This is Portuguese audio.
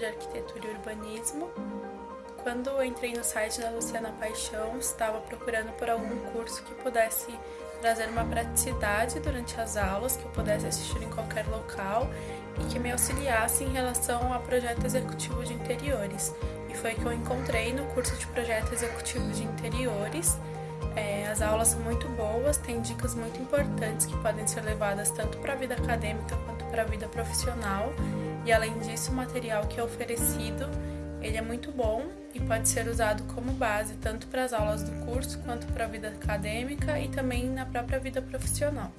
de Arquitetura e Urbanismo. Quando eu entrei no site da Luciana Paixão, estava procurando por algum curso que pudesse trazer uma praticidade durante as aulas, que eu pudesse assistir em qualquer local e que me auxiliasse em relação a projeto executivo de interiores. E foi que eu encontrei no curso de projeto executivo de interiores. É, as aulas são muito boas, tem dicas muito importantes que podem ser levadas tanto para a vida acadêmica para a vida profissional. E além disso, o material que é oferecido ele é muito bom e pode ser usado como base tanto para as aulas do curso quanto para a vida acadêmica e também na própria vida profissional.